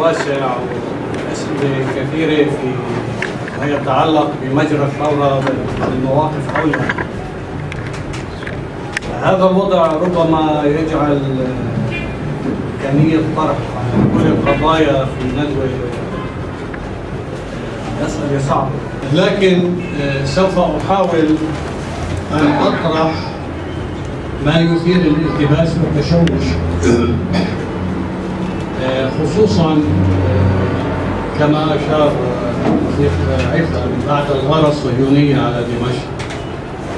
واسع وأسئلة كثيرة في ما يتعلق بمجرى الثورة والمواقف حولها. هذا الوضع ربما يجعل إمكانية طرح كل القضايا في ندوة مسألة صعبة لكن آه، سوف أحاول أن أطرح ما يثير الالتباس والتشوش. خصوصا آه، كما أشار الشيخ عفة بعد الغاره الصهيونيه على دمشق.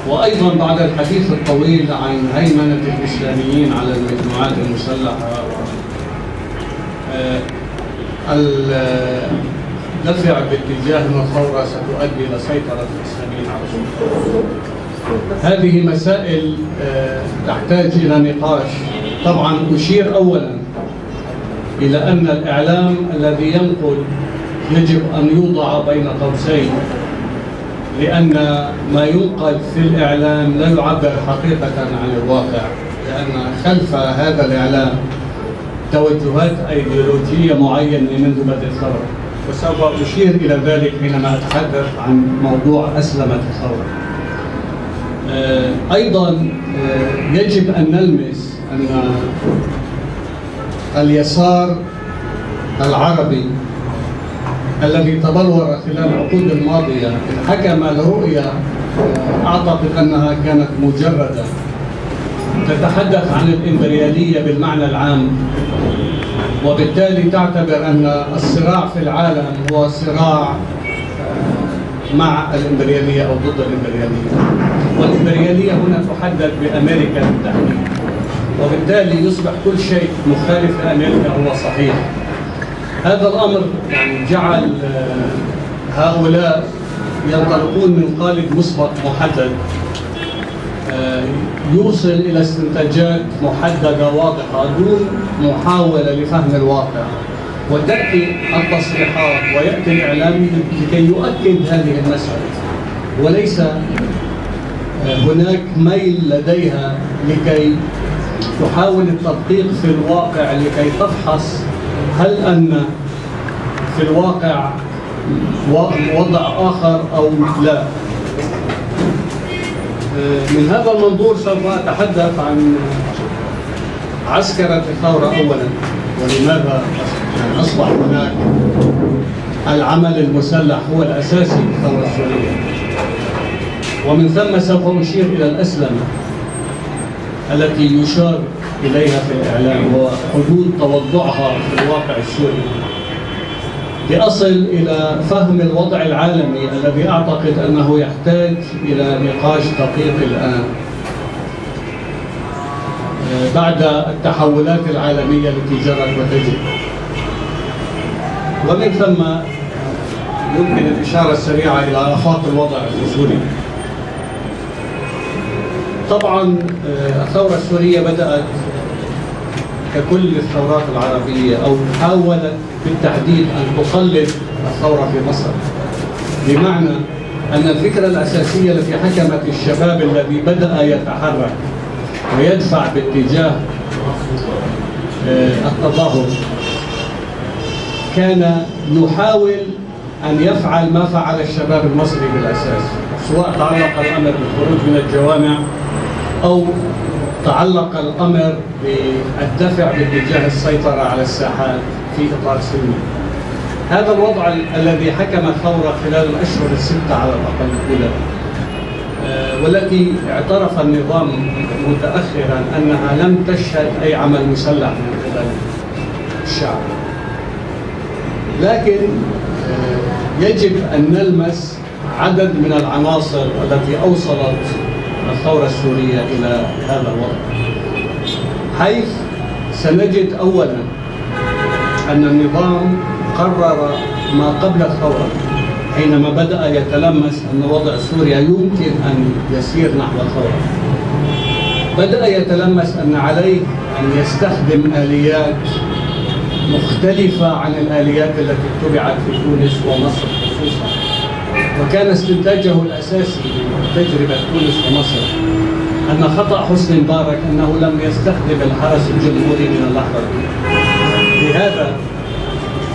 وأيضا بعد الحديث الطويل عن هيمنة الإسلاميين على المجموعات المسلحة آه، الدفع باتجاه ان الثوره ستؤدي إلى سيطرة الإسلاميين على السلطه هذه مسائل آه، تحتاج إلى نقاش. طبعا أشير اولا إلى أن الإعلام الذي ينقل يجب أن يوضع بين قوسين لأن ما ينقل في الإعلام لا يعبر حقيقة عن الواقع لأن خلف هذا الإعلام توجهات أيديولوجية معينة منذ بدء الثورة. وسوف أشير إلى ذلك حينما أتحدث عن موضوع أسلمت الثورة. آه، أيضا آه، يجب أن نلمس أن اليسار العربي الذي تبلور خلال العقود الماضية حكم لرؤية أعتقد أنها كانت مجردة. تتحدث عن الإمبريالية بالمعنى العام وبالتالي تعتبر أن الصراع في العالم هو صراع مع الإمبريالية أو ضد الإمبريالية. والإمبريالية هنا تحدد بأمريكا بالتحديد. وبالتالي يصبح كل شيء مخالف لامريكا هو صحيح. هذا الأمر يعني جعل آه، هؤلاء ينطلقون من قالب مسبق محدد آه، يوصل إلى استنتاجات محددة واضحة دون محاولة لفهم الواقع وتأتي التصريحات ويأتي الإعلام لكي يؤكد هذه المسألة وليس آه، هناك ميل لديها لكي تحاول التدقيق في الواقع لكي تفحص هل أن في الواقع وضع آخر أو لا. من هذا المنظور سوف أتحدث عن عسكرة الثورة أولا. ولماذا أصبح هناك العمل المسلح هو الأساسي في الثورة السورية. ومن ثم سوف أشير إلى الأسلمة التي يشار إليها في الإعلام وحدود توضعها في الواقع السوري. لأصل إلى فهم الوضع العالمي الذي أعتقد أنه يحتاج إلى نقاش دقيق الآن. بعد التحولات العالمية التي جرت وتجري. ومن ثم يمكن الإشارة السريعة إلى آفاق الوضع في سوريا طبعا آه، الثورة السورية بدأت ككل الثورات العربية أو حاولت بالتحديد أن تقلد الثورة في مصر. بمعنى أن الفكرة الأساسية التي حكمت الشباب الذي بدأ يتحرك ويدفع باتجاه آه، التظاهر كان يحاول أن يفعل ما فعل الشباب المصري بالأساس سواء تعلق الأمر بالخروج من الجوامع أو تعلق الأمر بالدفع باتجاه السيطرة على الساحات في إطار سلمي. هذا الوضع الذي حكم الثورة خلال الأشهر الستة على الأقل الأولى. آه، والتي اعترف النظام متأخرا أنها لم تشهد أي عمل مسلح من قبل الشعب. لكن آه، يجب أن نلمس عدد من العناصر التي أوصلت الثورة السورية إلى هذا الوضع. حيث سنجد أولا أن النظام قرر ما قبل الثورة حينما بدأ يتلمس أن وضع سوريا يمكن أن يسير نحو الثورة. بدأ يتلمس أن عليه أن يستخدم آليات مختلفة عن الآليات التي اتبعت في تونس ومصر خصوصا. وكان استنتاجه الأساسي تجربة تونس ومصر أن خطأ حسني مبارك أنه لم يستخدم الحرس الجمهوري من اللحظة. لهذا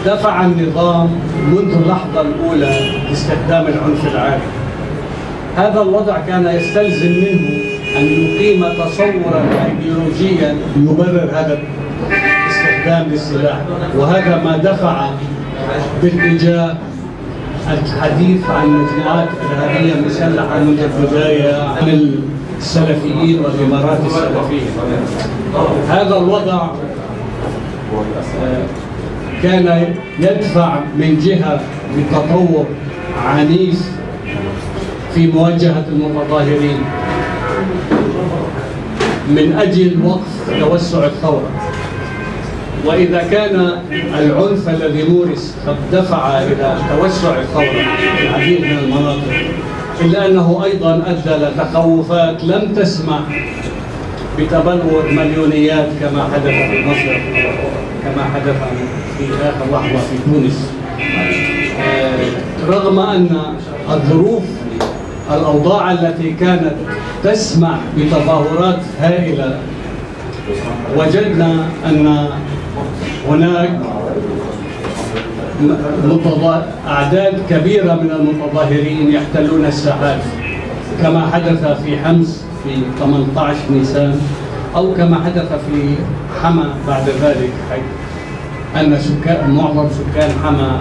دفع النظام منذ اللحظة الأولى لاستخدام العنف العالي. هذا الوضع كان يستلزم منه أن يقيم تصورا أيديولوجيا يبرر هذا الاستخدام للسلاح. وهذا ما دفع باتجاه الحديث عن مجموعات إرهابية مسلحة منذ البداية عن السلفيين والإمارات السلفية. هذا الوضع كان يدفع من جهة بتطور عنيف في مواجهة المتظاهرين من أجل وقف توسع الثورة. وإذا كان العنف الذي مورس قد دفع إلى توسع الثورة في العديد من المناطق إلا أنه أيضا أدى لتخوفات لم تسمح بتبلور مليونيات كما حدث في مصر كما حدث في آخر لحظة في تونس. رغم أن الظروف الأوضاع التي كانت تسمح بتظاهرات هائلة وجدنا أن هناك أعداد كبيرة من المتظاهرين يحتلون الساحات. كما حدث في حمص في 18 نيسان أو كما حدث في حما بعد ذلك حيث أن سكان معظم سكان حما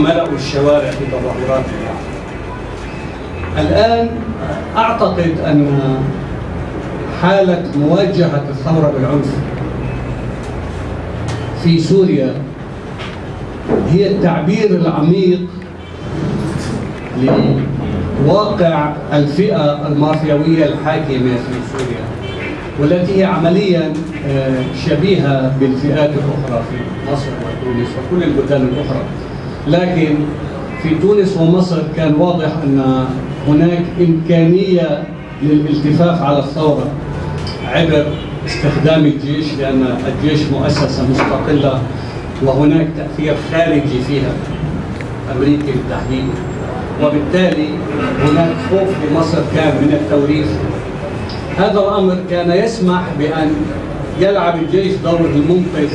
ملأوا الشوارع في تظاهرات الآن أعتقد أن حالة مواجهة الثورة بالعنف في سوريا هي التعبير العميق لواقع الفئة المافيوية الحاكمة في سوريا والتي هي عمليا آه، شبيهة بالفئات الأخرى في مصر وتونس وكل البلدان الأخرى. لكن في تونس ومصر كان واضح أن هناك إمكانية للالتفاف على الثورة عبر استخدام الجيش لأن الجيش مؤسسة مستقلة وهناك تأثير خارجي فيها أمريكي بالتحديد. وبالتالي هناك خوف في مصر كان من التوريث. هذا الأمر كان يسمح بأن يلعب الجيش دور المنقذ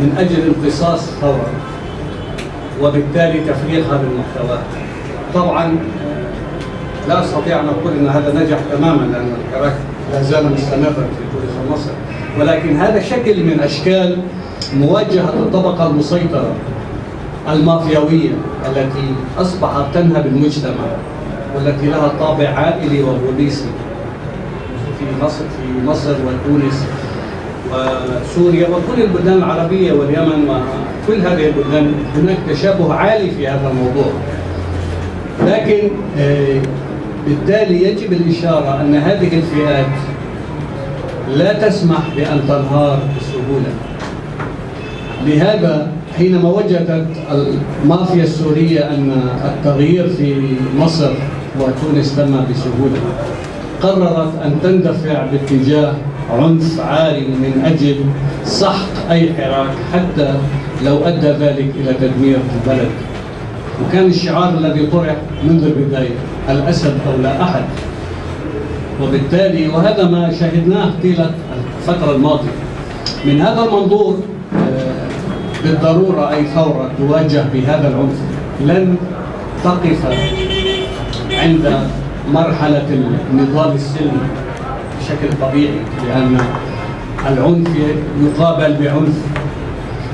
من أجل امتصاص الثورة وبالتالي تفريغها بالمحتوى طبعا لا استطيع أن أقول إن هذا نجح تماما لأن الحراك لا زال مستمرا في تونس ومصر ولكن هذا شكل من أشكال مواجهة الطبقة المسيطرة المافياوية التي أصبحت تنهب المجتمع والتي لها طابع عائلي وبوليسي في مصر في مصر وتونس وسوريا وكل البلدان العربية واليمن وكل هذه البلدان. هناك تشابه عالي في هذا الموضوع. لكن آه، بالتالي يجب الإشارة أن هذه الفئات لا تسمح بأن تنهار بسهولة. لهذا حينما وجدت المافيا السورية أن التغيير في مصر وتونس تم بسهولة قررت أن تندفع باتجاه عنف عالي من أجل سحق أي حراك حتى لو أدى ذلك إلى تدمير البلد. وكان الشعار الذي طرح منذ البداية الأسد أو لا أحد. وبالتالي وهذا ما شاهدناه طيلة الفترة الماضية. من هذا المنظور آه، بالضرورة أي ثورة تواجه بهذا العنف لن تقف عند مرحلة النضال السلمي بشكل طبيعي لأن العنف يقابل بعنف.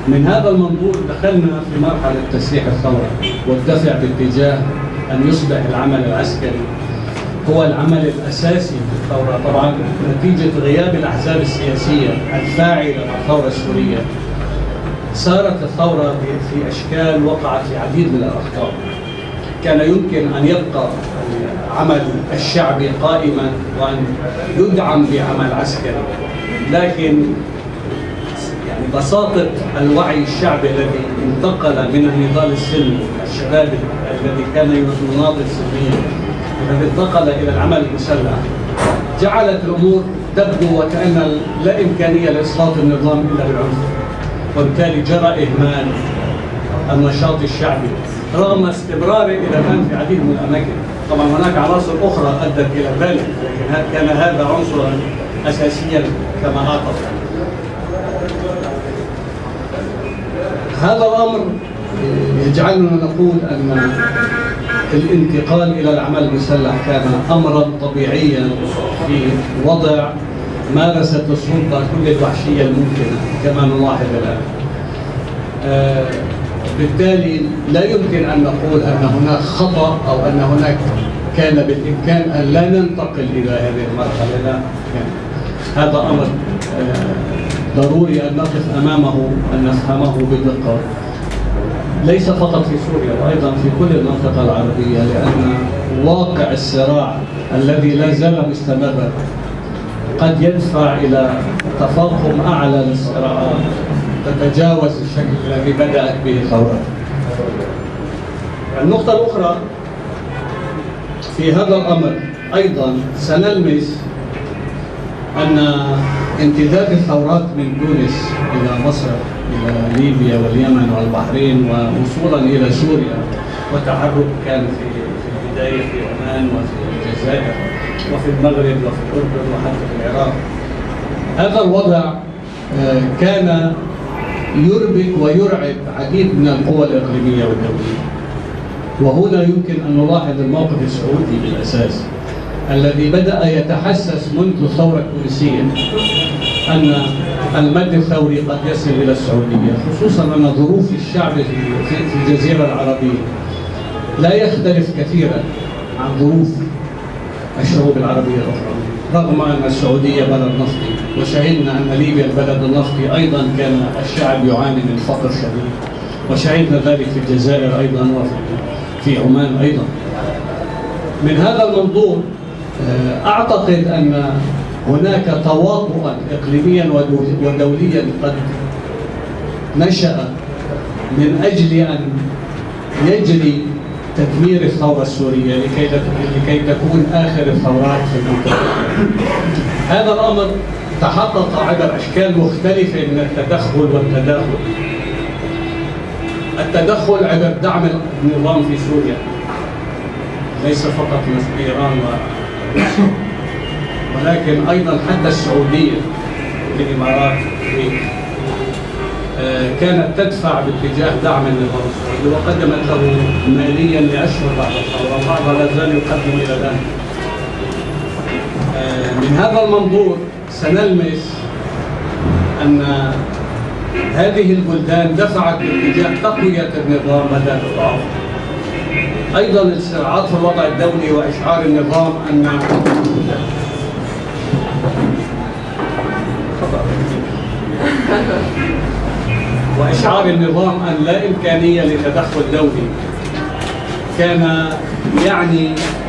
من هذا المنظور دخلنا في مرحلة تسليح الثورة والدفع باتجاه أن يصبح العمل العسكري هو العمل الأساسي في الثورة. طبعا نتيجة غياب الأحزاب السياسية الفاعلة في الثورة السورية صارت الثورة في أشكال وقعت في عديد من الأخطاء. كان يمكن أن يبقى العمل الشعبي قائما وأن يدعم بعمل عسكري لكن يعني بساطة الوعي الشعبي الذي انتقل من النضال السلمي الشباب الذي كان يناضل سلميا الذي انتقل إلى العمل المسلح جعلت الأمور تبدو وكأن لا إمكانية لإسقاط النظام إلا بالعنف. وبالتالي جرى إهمال النشاط الشعبي رغم استمراره إلى الآن في عديد من الأماكن. طبعا هناك عناصر أخرى أدت إلى ذلك لكن كان هذا عنصرا أساسيا كما أعتقد. هذا الأمر يجعلنا نقول أن الانتقال إلى العمل المسلح كان أمرا طبيعيا في وضع مارست السلطة كل الوحشية الممكنة كما نلاحظ الآن. آه، بالتالي لا يمكن أن نقول أن هناك خطأ أو أن هناك كان بالإمكان أن لا ننتقل إلى هذه المرحلة. لا يعني هذا أمر آه، ضروري أن نقف أمامه أن نفهمه بدقة. ليس فقط في سوريا وأيضا في كل المنطقة العربية لأن واقع الصراع الذي لا زال مستمرا قد يدفع إلى تفاقم أعلى للصراعات تتجاوز الشكل الذي بدأت به الثورة النقطة الأخرى في هذا الأمر أيضا سنلمس أن امتداد الثورات من تونس إلى مصر إلى ليبيا واليمن والبحرين ووصولا إلى سوريا. وتحرك كان في في البداية في عمان وفي الجزائر وفي المغرب وفي الأردن وحتى في العراق. هذا الوضع آه، كان يربك ويرعب عديد من القوى الإقليمية والدولية. وهنا يمكن أن نلاحظ الموقف السعودي بالأساس الذي بدأ يتحسس منذ الثورة التونسية أن المد الثوري قد يصل إلى السعودية خصوصا أن ظروف الشعب في الجزيرة العربية لا يختلف كثيرا عن ظروف الشعوب العربية الأخرى. رغم أن السعودية بلد نفطي وشهدنا أن ليبيا البلد النفطي أيضا كان الشعب يعاني من فقر شديد وشهدنا ذلك في الجزائر أيضا وفي عمان أيضا. من هذا المنظور آه، أعتقد أن هناك تواطؤا إقليميا ودوليا قد نشأ من أجل أن يجري تدمير الثورة السورية لكي لكي تكون آخر الثورات في المنطقة. هذا الأمر تحقق عبر أشكال مختلفة من التدخل والتداخل. التدخل عبر دعم النظام في سوريا ليس فقط من إيران و ولكن أيضا حتى السعودية الإمارات آه، كانت تدفع باتجاه دعم النظام السعودي وقدمت له ماليا لأشهر بعد الثوره وبعضها لا زال يقدم إلى الان. آه، من هذا المنظور سنلمس أن هذه البلدان دفعت باتجاه تقوية النظام بدل ضعفه. أيضا الصراعات في الوضع الدولي وإشعار النظام أن وإشعار النظام أن لا إمكانية لتدخل دولي. كان يعني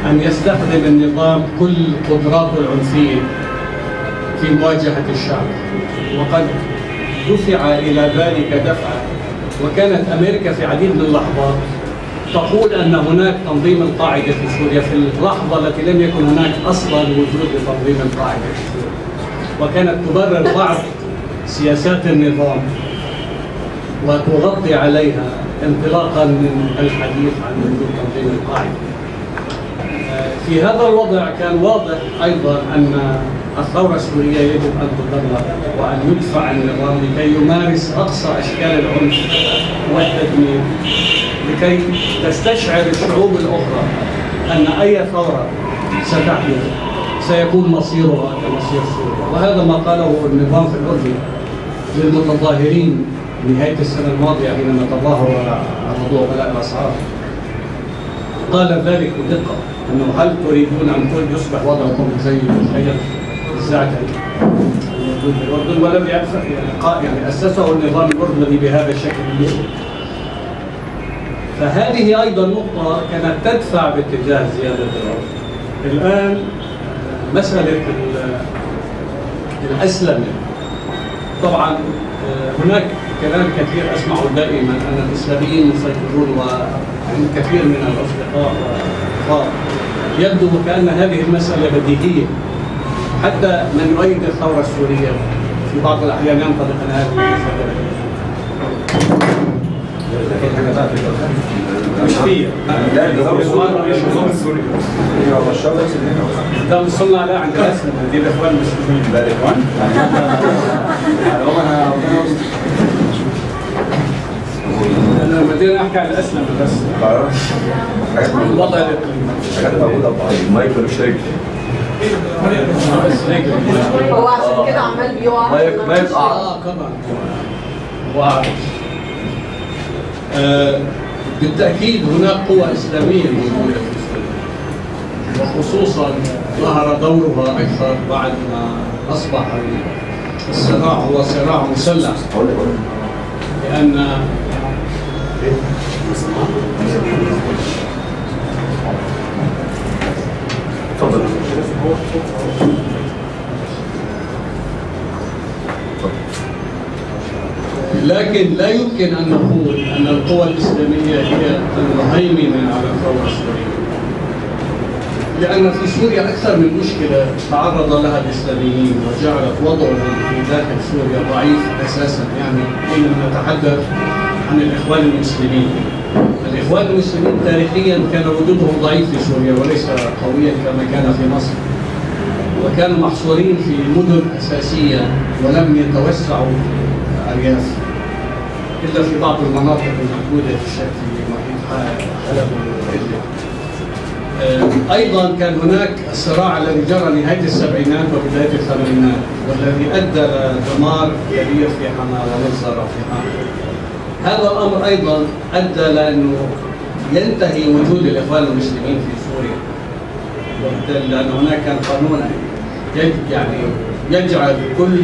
أن يستخدم النظام كل قدراته العنفية في مواجهة الشعب. وقد دفع إلى ذلك دفعا وكانت أمريكا في عديد من اللحظات تقول أن هناك تنظيم القاعدة في سوريا في اللحظة التي لم يكن هناك أصلا وجود لتنظيم القاعدة في سوريا. وكانت تبرر بعض سياسات النظام. وتغطي عليها انطلاقا من الحديث عن وجود تنظيم القاعدة. في هذا الوضع كان واضح أيضا أن الثورة السورية يجب أن تدمر وأن يدفع النظام لكي يمارس أقصى أشكال العنف والتدمير لكي تستشعر الشعوب الأخرى أن أي ثورة ستحدث سيكون مصيرها كمصير سوريا وهذا ما قاله النظام في الاردن للمتظاهرين نهاية السنة الماضية حينما تظاهروا على موضوع غلاء الأسعار. قال ذلك بدقة أنه هل تريدون أن كل يصبح وضعكم زي مخيم الزعتر في الأردن ولم يعني أسسه النظام الأردني بهذا الشكل. فهذه أيضا نقطة كانت تدفع باتجاه زيادة العنف الآن مسألة الأسلمة طبعا آه، هناك كلام كثير أسمعه دائما. ان الإسلاميين مسيطرون وعند كثير من الأصدقاء والأخوان يبدو وكان هذه المسألة بديهية. حتى من يؤيد الثورة السورية في بعض الأحيان ينطبق على هذه المسألة مش فيا لا ده وصلنا لا عند الاسلم دي الأخوان مش ده الإخوان. بدنا نحكي عن بس هو عشان كده عمال بيقع آه طبعا بالتاكيد هناك قوى اسلاميه موجوده في وخصوصا ظهر دورها أكثر بعد ما اصبح الصراع هو صراع مسلح. لأن لكن لا يمكن أن نقول أن القوى الإسلامية هي المهيمنة على الثوره السوريه. لأن في سوريا أكثر من مشكلة تعرض لها الإسلاميين وجعلت وضعهم في داخل سوريا ضعيف أساسا يعني حينما نتحدث عن الإخوان المسلمين. الإخوان المسلمين تاريخيا كان وجودهم ضعيف في سوريا وليس قويا كما كان في مصر. وكانوا محصورين في مدن أساسية ولم يتوسعوا ارياف إلا في بعض المناطق الموجودة في محيط حلب. آه، أيضا كان هناك الصراع الذي جرى نهايه السبعينات وبداية الثمانينات والذي أدى لدمار كبير في حماة ومجزره في حماة. هذا الأمر أيضا أدى لأنه ينتهي وجود الإخوان المسلمين في سوريا. لأن هناك كان قانون يعني يجعل كل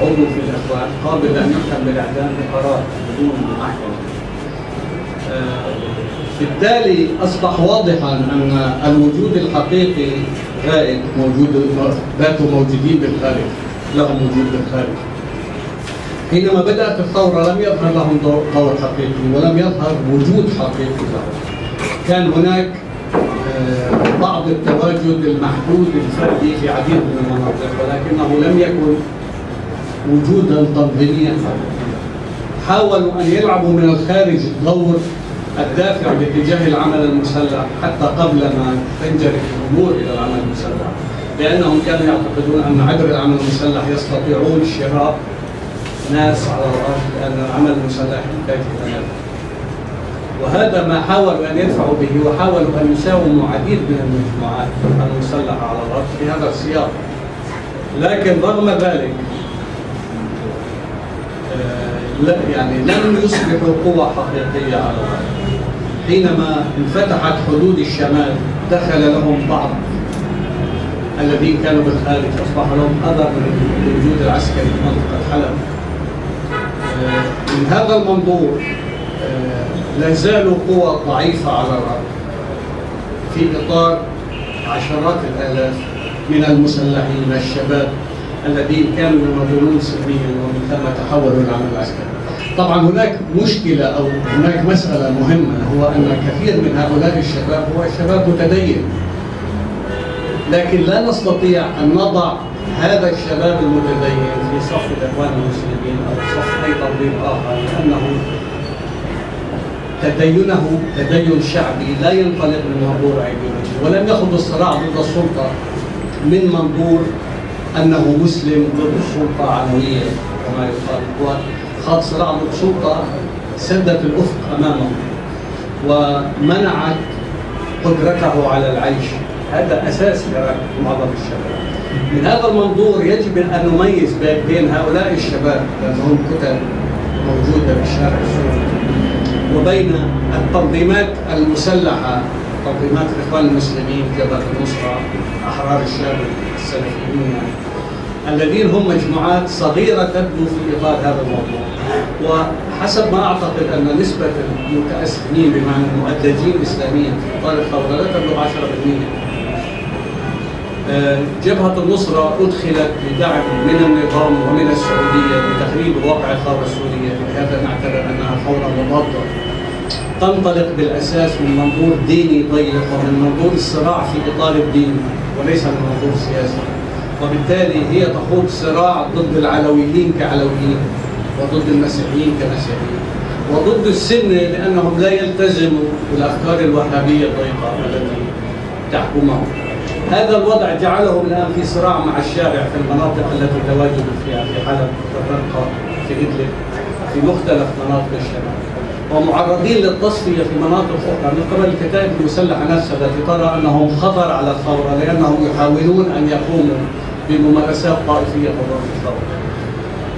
عضو في الإخوان قابل أن يحكم بالاعدام بقرار بدون محكمه. آه، بالتالي أصبح واضحا أن الوجود الحقيقي غائب موجود ذاته موجودين بالخارج لهم وجود بالخارج. حينما بدأت الثورة لم يظهر لهم دور حقيقي ولم يظهر وجود حقيقي لهم. كان هناك آه، بعض التواجد المحدود الفردي في عديد من المناطق ولكنه لم يكن وجودا تنظيميا. حاولوا أن يلعبوا من الخارج دور الدافع باتجاه العمل المسلح حتى قبل ما تنجرف الأمور إلى العمل المسلح لأنهم كانوا يعتقدون أن عبر العمل المسلح يستطيعون شراء ناس على الأرض لأن العمل المسلح يحتاج إلى. وهذا ما حاولوا أن يدفعوا به وحاولوا أن يساوموا عديد من المجموعات المسلحه على الأرض في هذا السياق. لكن رغم ذلك آه، لا يعني لم يصبحوا قوة حقيقية على الأرض. حينما انفتحت حدود الشمال دخل لهم بعض الذين كانوا بالخارج أصبح لهم أثر من الوجود العسكري في منطقة حلب. آه، من هذا المنظور آه، لا زالوا قوى ضعيفة على الأرض في إطار عشرات الآلاف من المسلحين الشباب الذين كانوا ينظرون سلميا ومن ثم تحولوا العمل العسكري. طبعا هناك مشكلة أو هناك مسألة مهمة هو أن كثير من هؤلاء الشباب هو شباب متدين. لكن لا نستطيع أن نضع هذا الشباب المتدين في صف الإخوان المسلمين أو صف أي تنظيم آخر لأنه تدينه تدين شعبي لا ينطلق من منظور ايديولوجي ولم يخض الصراع ضد السلطة من منظور أنه مسلم ضد السلطة عنويه كما يقال. خاض صراع ضد سلطه سدت الأفق أمامه ومنعت قدرته على العيش. هذا أساس معظم الشباب. من هذا المنظور يجب أن نميز بين هؤلاء الشباب لأنهم كتل موجودة في الشارع السوري. وبين التنظيمات المسلحة. تنظيمات الاخوان المسلمين جبهة النصرة أحرار الشام السلفيين الذين هم مجموعات صغيرة تبدو في إطار هذا الموضوع. وحسب ما أعتقد أن نسبة المتاسمين بمعنى المؤدجين اسلاميا في إطار الثورة لا تبلغ 10% آه، جبهة النصرة أدخلت بدعم من النظام ومن السعودية لتخريب واقع الثورة السورية لهذا نعتبر أنها ثورة مضادة تنطلق بالأساس من منظور ديني ضيق ومن منظور الصراع في إطار الدين وليس من منظور سياسي. وبالتالي هي تخوض صراع ضد العلويين كعلويين وضد المسيحيين كمسيحيين وضد السنة لأنهم لا يلتزموا بالأفكار الوهابية الضيقة التي تحكمهم. هذا الوضع جعلهم الآن في صراع مع الشارع في المناطق التي تواجدوا فيها في حلب في الرقة في إدلب في مختلف مناطق الشمال. ومعرضين للتصفية في مناطق أخرى. من قبل الكتائب المسلحة نفسها التي ترى أنهم خطر على الثورة لأنهم يحاولون أن يقوموا بممارسات طائفية ضد الثورة.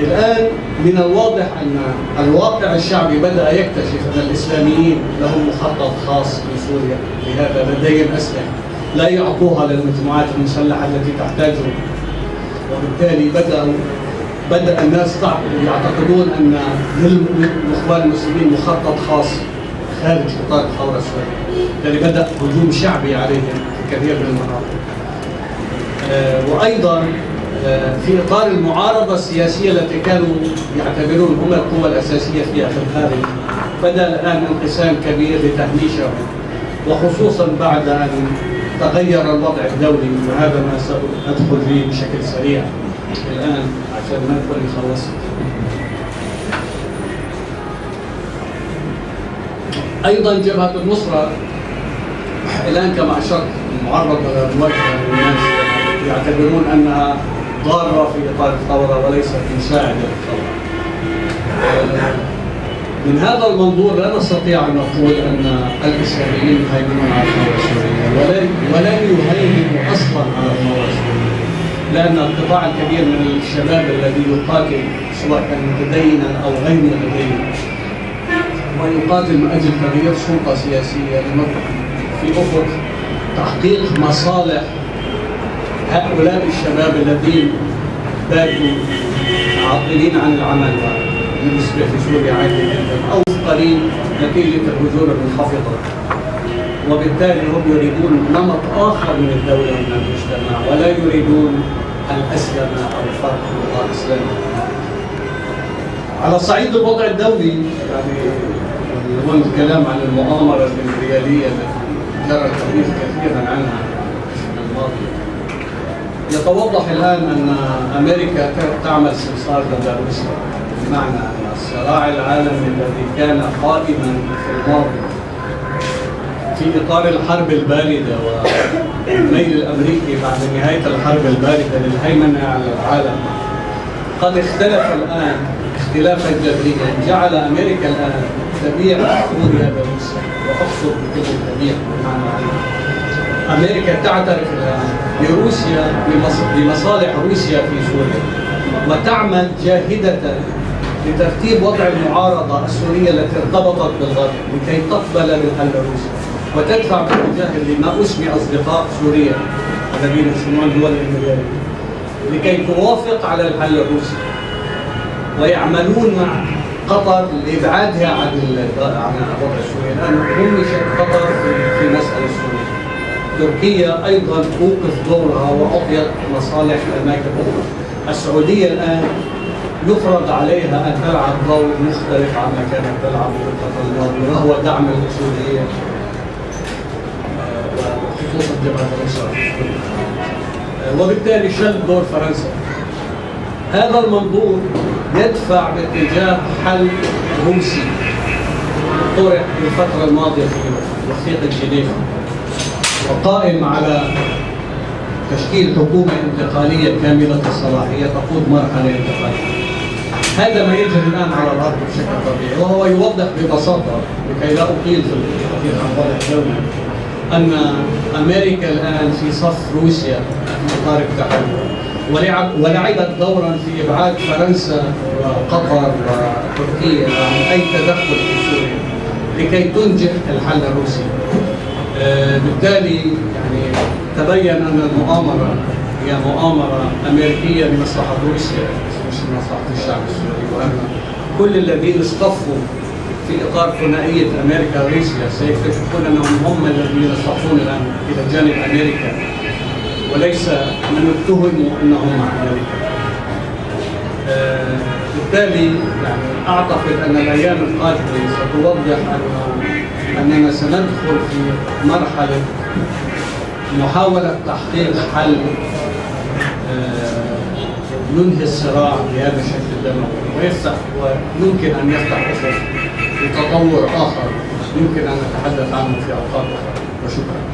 الآن من الواضح أن الواقع الشعبي بدأ يكتشف أن الإسلاميين لهم مخطط خاص في سوريا لهذا لديهم أسلحة. لا يعطوها للمجموعات المسلحة التي تحتاجها وبالتالي بدأوا بدأ الناس يعتقدون أن للإخوان المسلمين مخطط خاص خارج إطار الثورة السورية بالتالي بدأ هجوم شعبي عليهم في كثير من المناطق. آه، وأيضا آه، في إطار المعارضة السياسية التي كانوا يعتبرون هم القوى الأساسية فيها في الخارج بدأ الآن انقسام كبير لتهميشهم وخصوصا بعد أن تغير الوضع الدولي وهذا ما سأدخل فيه بشكل سريع. الآن عشان ما نكون خلصت أيضا جبهة النصرة الآن كما أشرت معرضة للمواجهه للناس. يعتبرون أنها ضارة في إطار الثورة وليست مساعده للثورة. من هذا المنظور لا نستطيع أن نقول أن الاسلاميين يهيمنون على الثوره ولن ولن يهيمنوا أصلا على الثوره السوريه. لأن القطاع الكبير من الشباب الذي يقاتل سواء كان متدينا أو غير متدين ويقاتل من أجل تغيير سلطة سياسية لنضع في أفق تحقيق مصالح هؤلاء الشباب الذين باتوا عاطلين عن العمل بالنسبة في سوريا عادي جدا. أو مفقرين نتيجة الهجور المنخفضة. وبالتالي هم يريدون نمط آخر من الدولة ومن المجتمع ولا يريدون الاسلم أو الفرق الإسلامي. على صعيد الوضع الدولي يعني هو الكلام عن المؤامرة الإمبريالية التي جرى الحديث كثيرا عنها في الماضي يتوضح الآن أن أمريكا تعمل سمسار ضد أن الصراع العالمي الذي كان قائما في الماضي. في إطار الحرب الباردة والميل الأمريكي بعد نهاية الحرب الباردة للهيمنة على العالم قد اختلف الآن اختلافا جذريا جعل أمريكا الآن تبيع سوريا لروسيا وأقصد بكل تبيع بمعنى أمريكا تعترف الآن بروسيا بمص- بمصالح روسيا في سوريا وتعمل جاهدة لترتيب وضع المعارضة السورية التي ارتبطت بالغرب لكي تقبل بالحل الروسي وتدفع باتجاه لما أسمي أصدقاء سوريا الذين يسمون دول الإمبريالية لكي توافق على الحل الروسي ويعملون مع قطر لإبعادها عن عن الوضع السوري الآن همشت قطر في المساله السوريه تركيا أيضا توقف دورها واعطيت مصالح أماكن أخرى. السعودية الآن يفرض عليها أن تلعب دور مختلف عما كانت تلعبه الفترة الماضيه وهو دعم السعوديه آه، وخصوصا جبهه آه، وبالتالي شل دور فرنسا. هذا المنظور يدفع باتجاه حل روسي. طرح في الفترة الماضية في وثيقة جنيف وقائم على تشكيل حكومة انتقالية كاملة الصلاحية تقود مرحلة انتقالية. هذا ما يجري الآن على الأرض بشكل طبيعي وهو يوضح ببساطة لكي لا أطيل في الدولة أن أمريكا الآن في صف روسيا في إطار التحول ولعب ولعبت دورا في إبعاد فرنسا وقطر وتركيا عن أي تدخل في سوريا لكي تنجح الحل الروسي. آه، بالتالي يعني تبين أن المؤامره هي مؤامرة أمريكية لمصلحة روسيا مش لمصلحه الشعب السوري وان كل الذين اصطفوا في إطار ثنائية أمريكا وروسيا سيكتشفون أنهم هم الذين يصطفون الآن إلى جانب أمريكا وليس من اتهموا أنهم مع أمريكا. آه، بالتالي يعني أعتقد أن الأيام القادمة ستوضح أنه أننا سندخل في مرحلة محاولة تحقيق حل ينهي الصراع بهذا الشكل الدموي. ويفتح ويمكن أن يفتح افق لتطور آخر. يمكن أن نتحدث عنه في أوقات أخرى. وشكرا.